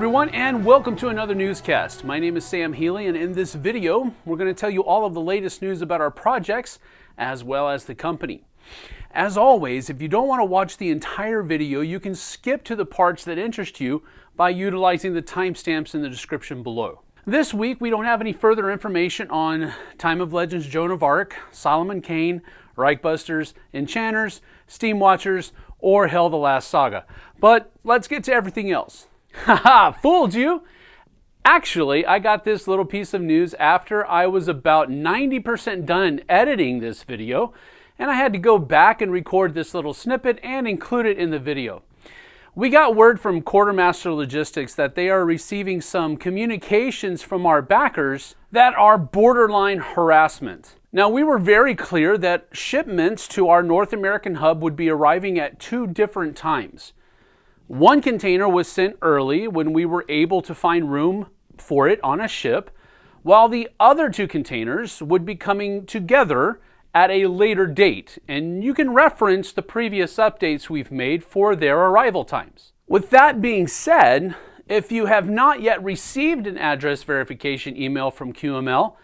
everyone, and welcome to another newscast. My name is Sam Healy, and in this video, we're going to tell you all of the latest news about our projects as well as the company. As always, if you don't want to watch the entire video, you can skip to the parts that interest you by utilizing the timestamps in the description below. This week, we don't have any further information on Time of Legends Joan of Arc, Solomon Kane, Reichbusters, Enchanters, Steam Watchers, or Hell the Last Saga. But let's get to everything else. Haha, fooled you! Actually, I got this little piece of news after I was about 90% done editing this video, and I had to go back and record this little snippet and include it in the video. We got word from Quartermaster Logistics that they are receiving some communications from our backers that are borderline harassment. Now, we were very clear that shipments to our North American hub would be arriving at two different times. One container was sent early when we were able to find room for it on a ship, while the other two containers would be coming together at a later date, and you can reference the previous updates we've made for their arrival times. With that being said, if you have not yet received an address verification email from QML,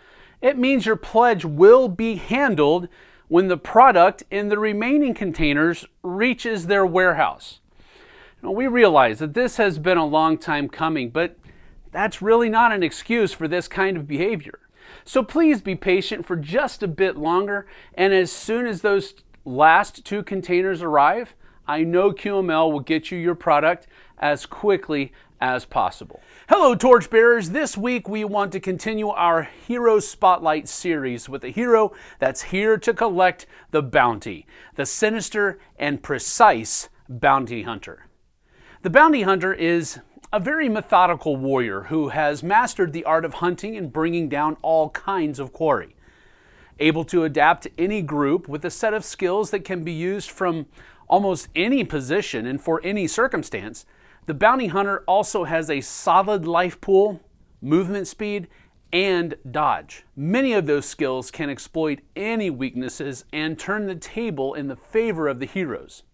it means your pledge will be handled when the product in the remaining containers reaches their warehouse. Now, we realize that this has been a long time coming, but that's really not an excuse for this kind of behavior. So please be patient for just a bit longer, and as soon as those last two containers arrive, I know QML will get you your product as quickly as possible. Hello torchbearers, this week we want to continue our Hero Spotlight series with a hero that's here to collect the bounty, the sinister and precise bounty hunter. The bounty hunter is a very methodical warrior who has mastered the art of hunting and bringing down all kinds of quarry. Able to adapt to any group with a set of skills that can be used from almost any position and for any circumstance, the bounty hunter also has a solid life pool, movement speed, and dodge. Many of those skills can exploit any weaknesses and turn the table in the favor of the heroes.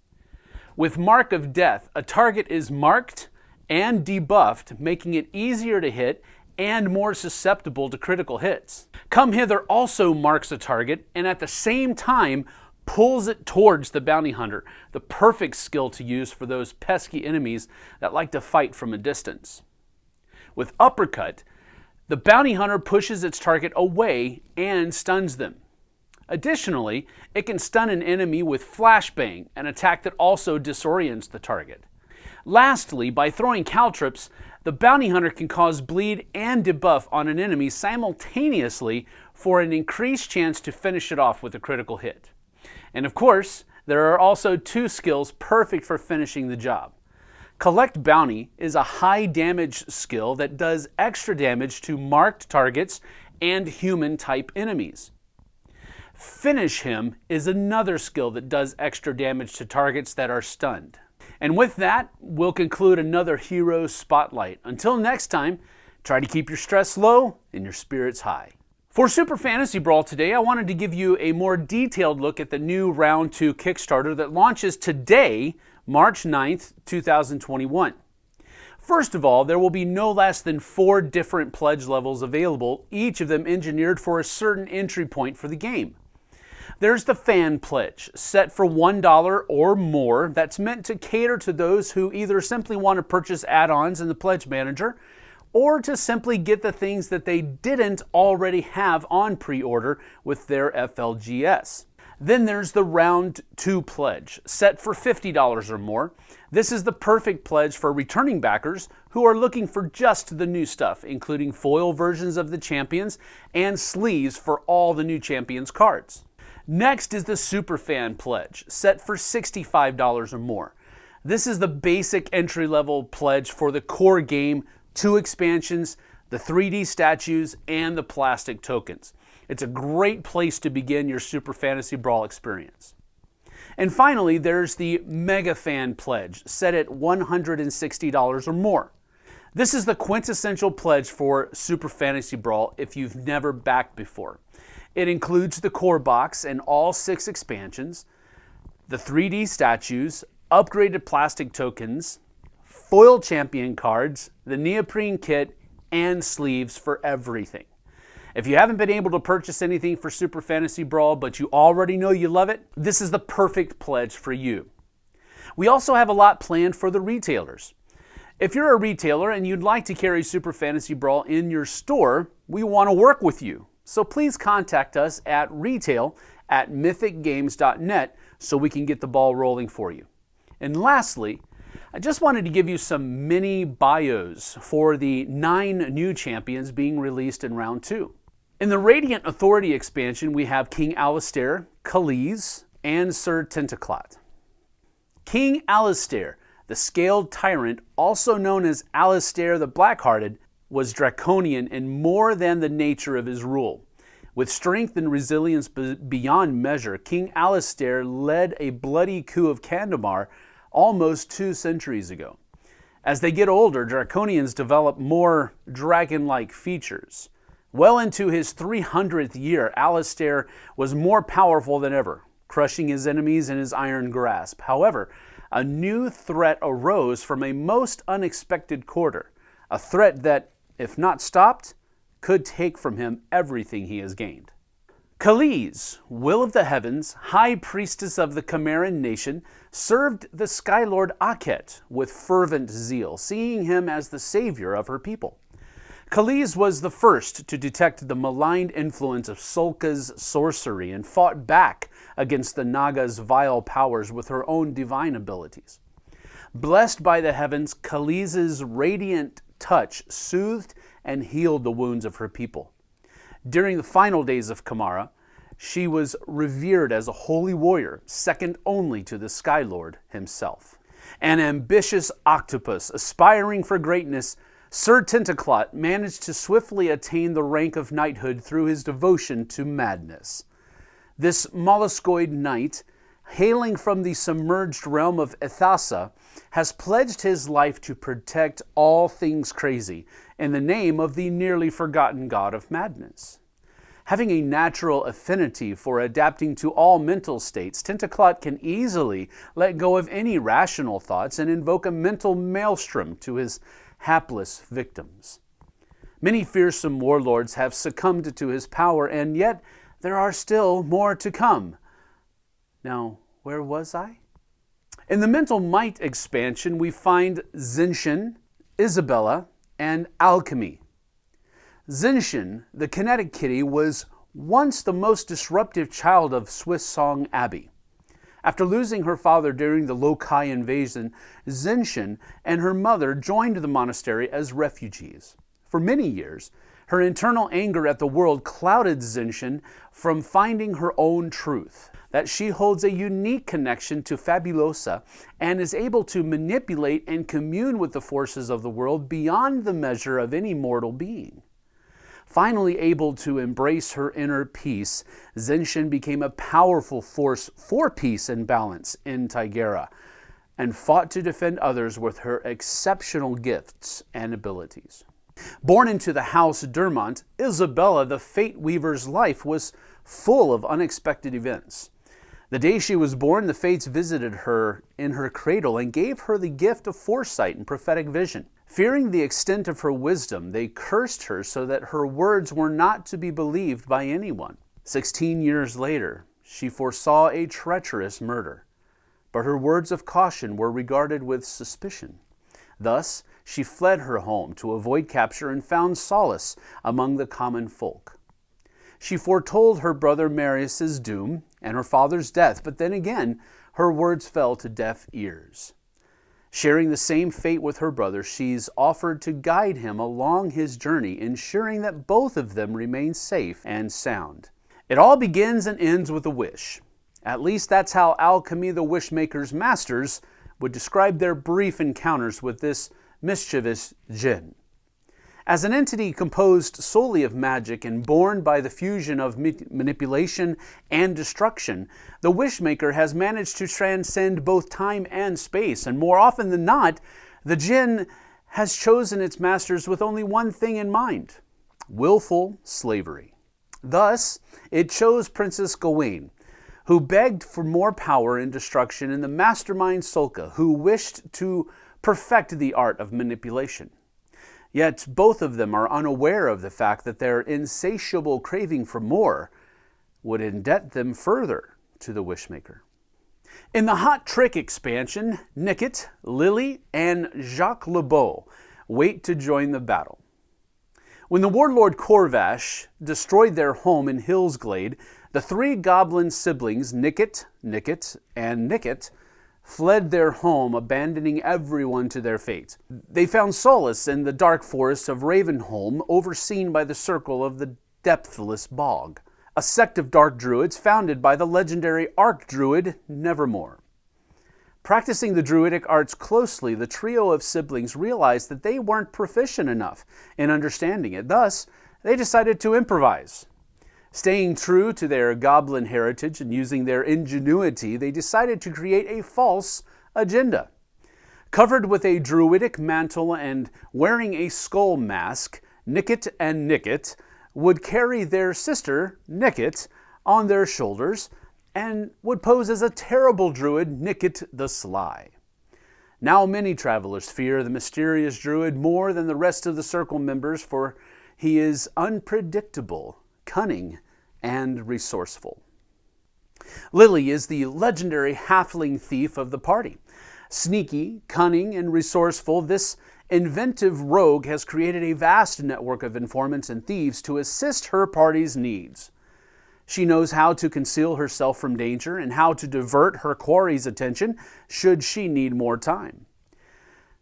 With Mark of Death, a target is marked and debuffed, making it easier to hit and more susceptible to critical hits. Come Hither also marks a target and at the same time pulls it towards the bounty hunter, the perfect skill to use for those pesky enemies that like to fight from a distance. With Uppercut, the bounty hunter pushes its target away and stuns them. Additionally, it can stun an enemy with Flashbang, an attack that also disorients the target. Lastly, by throwing caltrops, the bounty hunter can cause bleed and debuff on an enemy simultaneously for an increased chance to finish it off with a critical hit. And of course, there are also two skills perfect for finishing the job. Collect Bounty is a high damage skill that does extra damage to marked targets and human type enemies. Finish Him is another skill that does extra damage to targets that are stunned. And with that, we'll conclude another Hero Spotlight. Until next time, try to keep your stress low and your spirits high. For Super Fantasy Brawl today, I wanted to give you a more detailed look at the new Round 2 Kickstarter that launches today, March 9th, 2021. First of all, there will be no less than four different pledge levels available, each of them engineered for a certain entry point for the game. There's the fan pledge, set for $1 or more, that's meant to cater to those who either simply want to purchase add ons in the Pledge Manager or to simply get the things that they didn't already have on pre order with their FLGS. Then there's the Round 2 pledge, set for $50 or more. This is the perfect pledge for returning backers who are looking for just the new stuff, including foil versions of the champions and sleeves for all the new champions cards. Next is the Superfan Pledge, set for $65 or more. This is the basic entry level pledge for the core game, two expansions, the 3D statues, and the plastic tokens. It's a great place to begin your Super Fantasy Brawl experience. And finally, there's the Mega Fan Pledge, set at $160 or more. This is the quintessential pledge for Super Fantasy Brawl if you've never backed before. It includes the core box and all six expansions, the 3D statues, upgraded plastic tokens, foil champion cards, the neoprene kit, and sleeves for everything. If you haven't been able to purchase anything for Super Fantasy Brawl, but you already know you love it, this is the perfect pledge for you. We also have a lot planned for the retailers. If you're a retailer and you'd like to carry Super Fantasy Brawl in your store, we want to work with you. So please contact us at retail at mythicgames.net so we can get the ball rolling for you. And lastly, I just wanted to give you some mini bios for the nine new champions being released in round two. In the Radiant Authority expansion, we have King Alistair, Khalees, and Sir Tentaclot. King Alistair, the Scaled Tyrant, also known as Alistair the Blackhearted, was draconian in more than the nature of his rule. With strength and resilience beyond measure, King Alastair led a bloody coup of Kandamar almost two centuries ago. As they get older, Draconians develop more dragon like features. Well into his 300th year, Alastair was more powerful than ever, crushing his enemies in his iron grasp. However, a new threat arose from a most unexpected quarter, a threat that, if not stopped, could take from him everything he has gained. Khalees, Will of the Heavens, High Priestess of the Chimeran nation, served the Skylord Akhet with fervent zeal, seeing him as the savior of her people. Khalees was the first to detect the maligned influence of Sulka's sorcery and fought back against the Naga's vile powers with her own divine abilities. Blessed by the heavens, Khalees' radiant touch soothed and healed the wounds of her people. During the final days of Kamara, she was revered as a holy warrior, second only to the Sky Lord himself. An ambitious octopus aspiring for greatness, Sir Tentaclot managed to swiftly attain the rank of knighthood through his devotion to madness. This molluscoid knight, hailing from the submerged realm of Ethassa, has pledged his life to protect all things crazy in the name of the nearly forgotten god of madness. Having a natural affinity for adapting to all mental states, Tentaclot can easily let go of any rational thoughts and invoke a mental maelstrom to his hapless victims. Many fearsome warlords have succumbed to his power, and yet there are still more to come. Now, where was I? In the Mental Might expansion, we find Zenshin, Isabella, and Alchemy. Zenshin, the kinetic kitty, was once the most disruptive child of Swiss Song Abbey. After losing her father during the Lokai invasion, Zenshin and her mother joined the monastery as refugees. For many years, her internal anger at the world clouded Zenshin from finding her own truth that she holds a unique connection to Fabulosa and is able to manipulate and commune with the forces of the world beyond the measure of any mortal being. Finally able to embrace her inner peace, Zenshin became a powerful force for peace and balance in Tigera and fought to defend others with her exceptional gifts and abilities. Born into the house Dermont, Isabella the Fate Weaver's life was full of unexpected events. The day she was born, the fates visited her in her cradle and gave her the gift of foresight and prophetic vision. Fearing the extent of her wisdom, they cursed her so that her words were not to be believed by anyone. Sixteen years later, she foresaw a treacherous murder, but her words of caution were regarded with suspicion. Thus, she fled her home to avoid capture and found solace among the common folk. She foretold her brother Marius's doom and her father's death, but then again, her words fell to deaf ears. Sharing the same fate with her brother, she's offered to guide him along his journey, ensuring that both of them remain safe and sound. It all begins and ends with a wish. At least that's how Alchemy the Wishmaker's masters would describe their brief encounters with this mischievous jinn. As an entity composed solely of magic and born by the fusion of manipulation and destruction, the Wishmaker has managed to transcend both time and space, and more often than not, the jinn has chosen its masters with only one thing in mind willful slavery. Thus, it chose Princess Gawain, who begged for more power and destruction, and the mastermind Sulka, who wished to perfect the art of manipulation. Yet both of them are unaware of the fact that their insatiable craving for more would indebt them further to the Wishmaker. In the Hot Trick expansion, Nickit, Lily, and Jacques LeBeau wait to join the battle. When the warlord Corvash destroyed their home in Hillsglade, the three goblin siblings, Nickit, Nickit, and Nickit, fled their home, abandoning everyone to their fate. They found solace in the dark forests of Ravenholm, overseen by the circle of the depthless bog, a sect of dark druids founded by the legendary Archdruid Nevermore. Practicing the druidic arts closely, the trio of siblings realized that they weren't proficient enough in understanding it. Thus, they decided to improvise. Staying true to their goblin heritage and using their ingenuity, they decided to create a false agenda. Covered with a druidic mantle and wearing a skull mask, Nickit and Nickit would carry their sister, Nickit, on their shoulders and would pose as a terrible druid, Nickit the Sly. Now many travelers fear the mysterious druid more than the rest of the circle members, for he is unpredictable cunning, and resourceful. Lily is the legendary halfling thief of the party. Sneaky, cunning, and resourceful, this inventive rogue has created a vast network of informants and thieves to assist her party's needs. She knows how to conceal herself from danger and how to divert her quarry's attention should she need more time.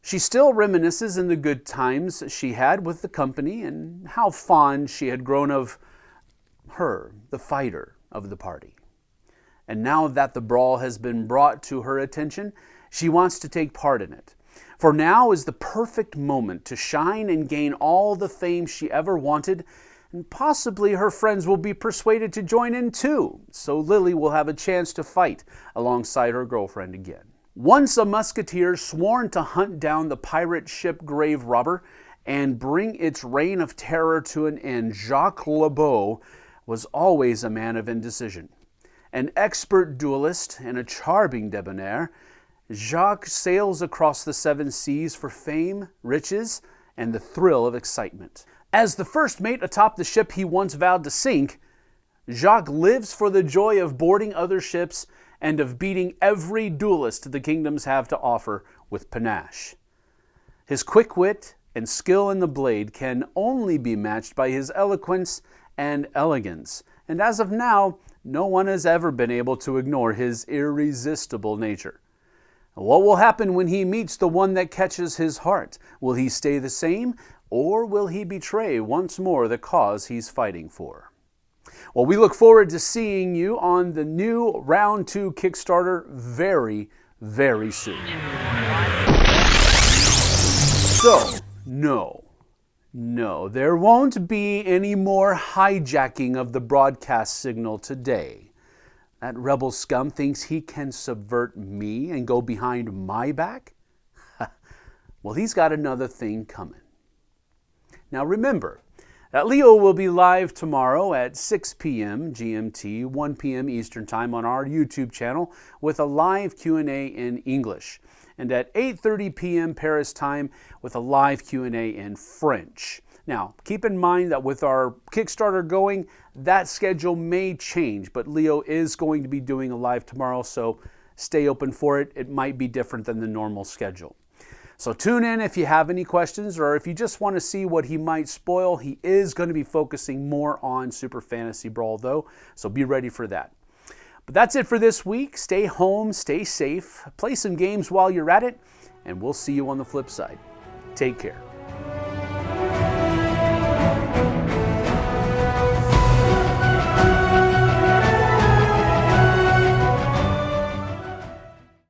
She still reminisces in the good times she had with the company and how fond she had grown of her, the fighter of the party. And now that the brawl has been brought to her attention, she wants to take part in it. For now is the perfect moment to shine and gain all the fame she ever wanted, and possibly her friends will be persuaded to join in too, so Lily will have a chance to fight alongside her girlfriend again. Once a musketeer sworn to hunt down the pirate ship Grave Robber and bring its reign of terror to an end, Jacques LeBeau was always a man of indecision. An expert duelist and a charming debonair, Jacques sails across the seven seas for fame, riches, and the thrill of excitement. As the first mate atop the ship he once vowed to sink, Jacques lives for the joy of boarding other ships and of beating every duelist the kingdoms have to offer with panache. His quick wit and skill in the blade can only be matched by his eloquence and elegance. And as of now, no one has ever been able to ignore his irresistible nature. What will happen when he meets the one that catches his heart? Will he stay the same, or will he betray once more the cause he's fighting for? Well, we look forward to seeing you on the new Round 2 Kickstarter very, very soon. So, no. No, there won't be any more hijacking of the broadcast signal today. That rebel scum thinks he can subvert me and go behind my back? well, he's got another thing coming. Now remember that Leo will be live tomorrow at 6 p.m. GMT, 1 p.m. Eastern Time on our YouTube channel with a live Q&A in English and at 8:30 p.m. Paris time with a live Q&A in French. Now, keep in mind that with our Kickstarter going, that schedule may change, but Leo is going to be doing a live tomorrow, so stay open for it. It might be different than the normal schedule. So tune in if you have any questions or if you just want to see what he might spoil. He is going to be focusing more on Super Fantasy Brawl though, so be ready for that. But that's it for this week. Stay home, stay safe, play some games while you're at it, and we'll see you on the flip side. Take care.